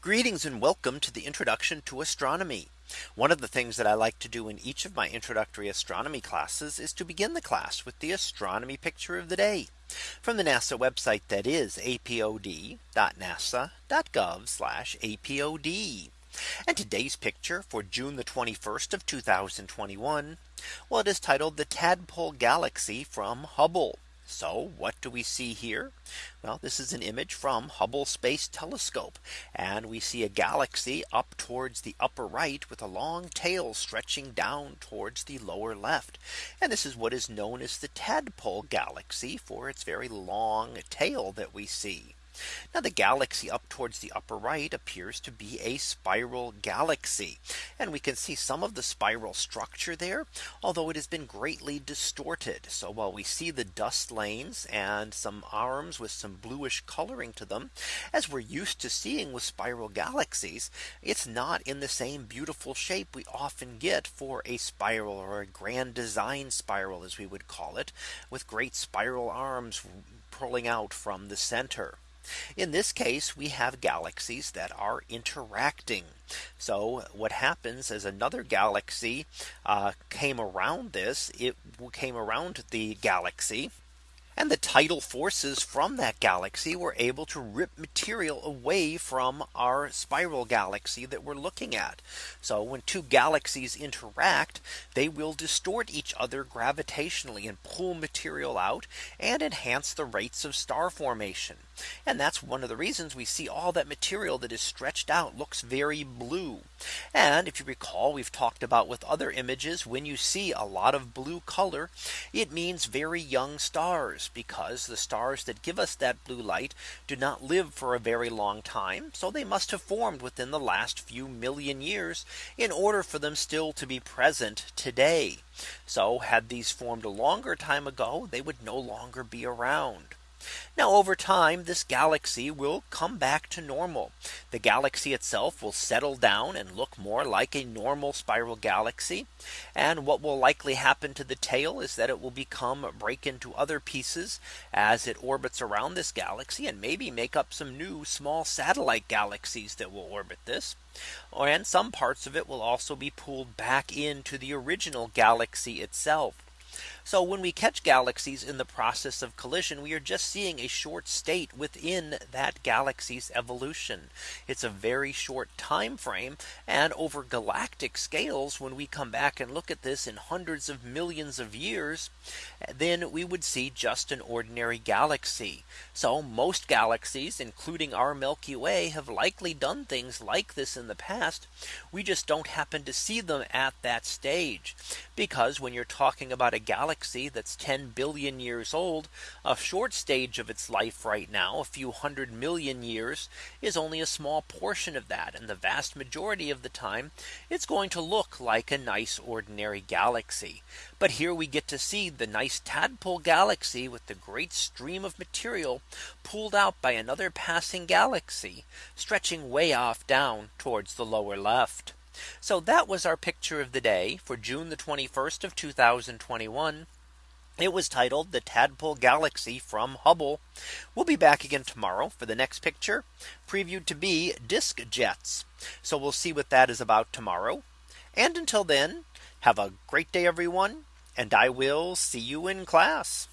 Greetings and welcome to the introduction to astronomy. One of the things that I like to do in each of my introductory astronomy classes is to begin the class with the astronomy picture of the day from the NASA website that is apod.nasa.gov apod. And today's picture for June the 21st of 2021. Well, it is titled the Tadpole Galaxy from Hubble. So what do we see here? Well, this is an image from Hubble Space Telescope. And we see a galaxy up towards the upper right with a long tail stretching down towards the lower left. And this is what is known as the Tadpole Galaxy for its very long tail that we see. Now the galaxy up towards the upper right appears to be a spiral galaxy. And we can see some of the spiral structure there, although it has been greatly distorted. So while we see the dust lanes and some arms with some bluish coloring to them, as we're used to seeing with spiral galaxies, it's not in the same beautiful shape we often get for a spiral or a grand design spiral as we would call it with great spiral arms pulling out from the center. In this case, we have galaxies that are interacting. So what happens as another galaxy uh, came around this, it came around the galaxy and the tidal forces from that galaxy were able to rip material away from our spiral galaxy that we're looking at. So when two galaxies interact, they will distort each other gravitationally and pull material out and enhance the rates of star formation. And that's one of the reasons we see all that material that is stretched out looks very blue. And if you recall, we've talked about with other images, when you see a lot of blue color, it means very young stars because the stars that give us that blue light do not live for a very long time. So they must have formed within the last few million years in order for them still to be present today. So had these formed a longer time ago, they would no longer be around. Now over time this galaxy will come back to normal. The galaxy itself will settle down and look more like a normal spiral galaxy. And what will likely happen to the tail is that it will become break into other pieces as it orbits around this galaxy and maybe make up some new small satellite galaxies that will orbit this. And some parts of it will also be pulled back into the original galaxy itself. So when we catch galaxies in the process of collision, we are just seeing a short state within that galaxy's evolution. It's a very short time frame. And over galactic scales, when we come back and look at this in hundreds of millions of years, then we would see just an ordinary galaxy. So most galaxies, including our Milky Way, have likely done things like this in the past. We just don't happen to see them at that stage. Because when you're talking about a galaxy, galaxy that's 10 billion years old, a short stage of its life right now, a few hundred million years is only a small portion of that. And the vast majority of the time, it's going to look like a nice ordinary galaxy. But here we get to see the nice tadpole galaxy with the great stream of material pulled out by another passing galaxy stretching way off down towards the lower left. So that was our picture of the day for June the 21st of 2021. It was titled the Tadpole Galaxy from Hubble. We'll be back again tomorrow for the next picture previewed to be disk jets. So we'll see what that is about tomorrow. And until then, have a great day, everyone. And I will see you in class.